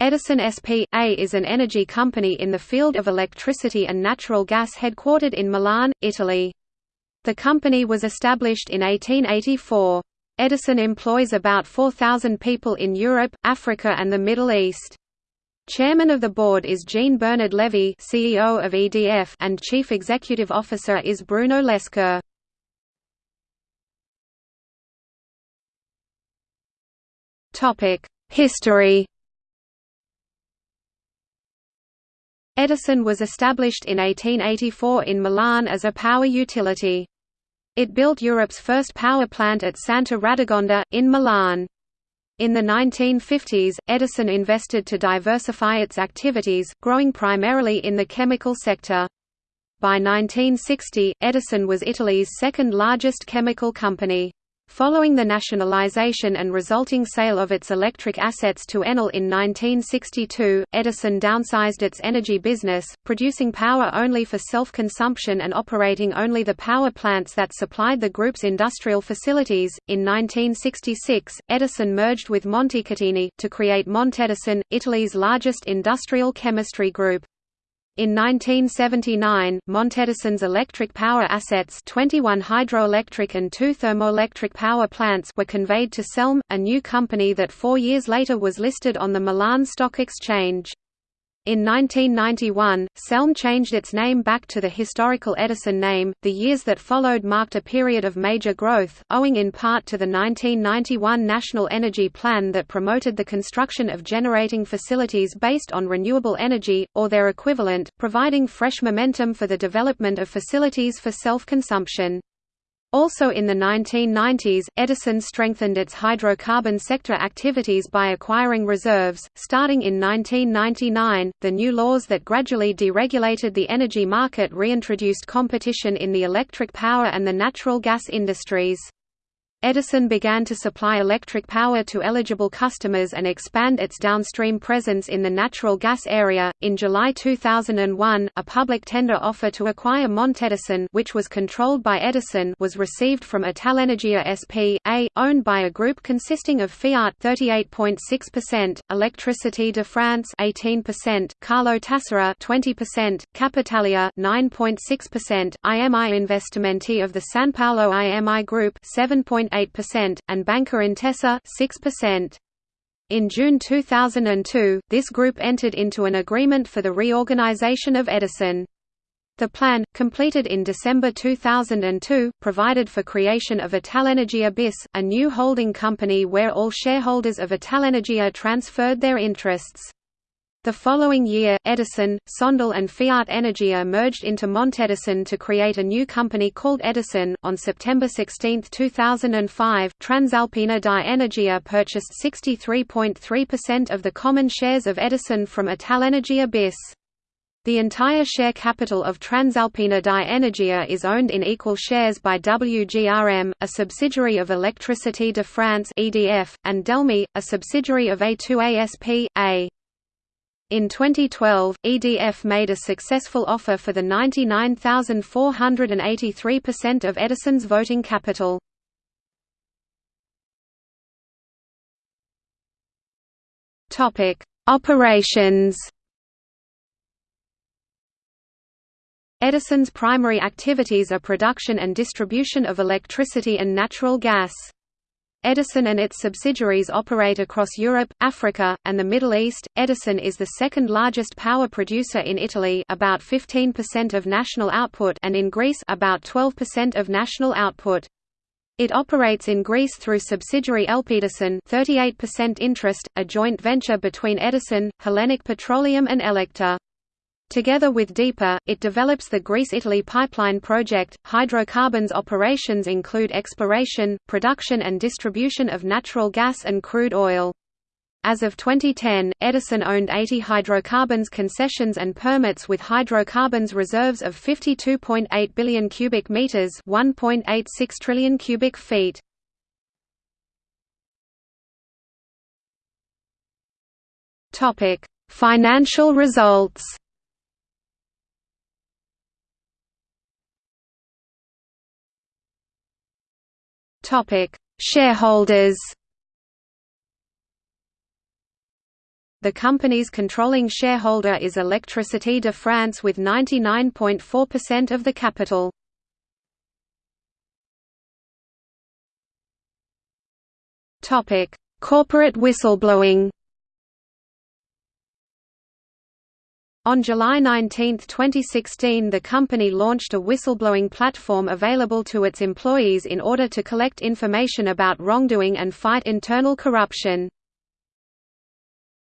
Edison S.p.A. is an energy company in the field of electricity and natural gas headquartered in Milan, Italy. The company was established in 1884. Edison employs about 4,000 people in Europe, Africa and the Middle East. Chairman of the board is Jean-Bernard Lévy CEO of EDF and Chief Executive Officer is Bruno Lescoeur. History Edison was established in 1884 in Milan as a power utility. It built Europe's first power plant at Santa Radegonda, in Milan. In the 1950s, Edison invested to diversify its activities, growing primarily in the chemical sector. By 1960, Edison was Italy's second largest chemical company. Following the nationalization and resulting sale of its electric assets to Enel in 1962, Edison downsized its energy business, producing power only for self-consumption and operating only the power plants that supplied the group's industrial facilities. In 1966, Edison merged with Montecatini to create Montedison, Italy's largest industrial chemistry group. In 1979, Montedison's electric power assets 21 hydroelectric and two thermoelectric power plants were conveyed to Selm, a new company that four years later was listed on the Milan Stock Exchange. In 1991, Selm changed its name back to the historical Edison name. The years that followed marked a period of major growth, owing in part to the 1991 National Energy Plan that promoted the construction of generating facilities based on renewable energy, or their equivalent, providing fresh momentum for the development of facilities for self-consumption. Also in the 1990s, Edison strengthened its hydrocarbon sector activities by acquiring reserves. Starting in 1999, the new laws that gradually deregulated the energy market reintroduced competition in the electric power and the natural gas industries. Edison began to supply electric power to eligible customers and expand its downstream presence in the natural gas area. In July 2001, a public tender offer to acquire Montedison, which was controlled by Edison, was received from Italenergia S.p.A., owned by a group consisting of Fiat 38.6%, Electricité de France 18%, Carlo Tassara 20%, Capitalia 9.6%, IMI Investimenti of the San Paolo IMI Group 7. 7.8%, and Banca Intesa 6%. In June 2002, this group entered into an agreement for the reorganization of Edison. The plan, completed in December 2002, provided for creation of Italenergia BIS, a new holding company where all shareholders of Italenergia transferred their interests. The following year, Edison, Sondel and Fiat Energia merged into Montedison to create a new company called Edison. On September 16, 2005, Transalpina di Energia purchased 63.3% of the common shares of Edison from Italenergia BIS. The entire share capital of Transalpina di Energia is owned in equal shares by WGRM, a subsidiary of Electricité de France (EDF), and Delmi, a subsidiary of A2ASP. A. In 2012, EDF made a successful offer for the 99,483% of Edison's voting capital. Topic: Operations Edison's primary activities are production and distribution of electricity and natural gas. Edison and its subsidiaries operate across Europe, Africa, and the Middle East. Edison is the second largest power producer in Italy, about 15% of national output, and in Greece, about 12% of national output. It operates in Greece through subsidiary Elpedison, 38% interest, a joint venture between Edison, Hellenic Petroleum and Ellaktor. Together with DEPA, it develops the Greece-Italy pipeline project. Hydrocarbons operations include exploration, production and distribution of natural gas and crude oil. As of 2010, Edison owned 80 hydrocarbons concessions and permits with hydrocarbons reserves of 52.8 billion cubic meters, 1.86 trillion cubic feet. Topic: Financial results. Topic: Shareholders. The company's controlling shareholder is Électricité de France with 99.4% of the capital. Topic: Corporate whistleblowing. On July 19, 2016 the company launched a whistleblowing platform available to its employees in order to collect information about wrongdoing and fight internal corruption.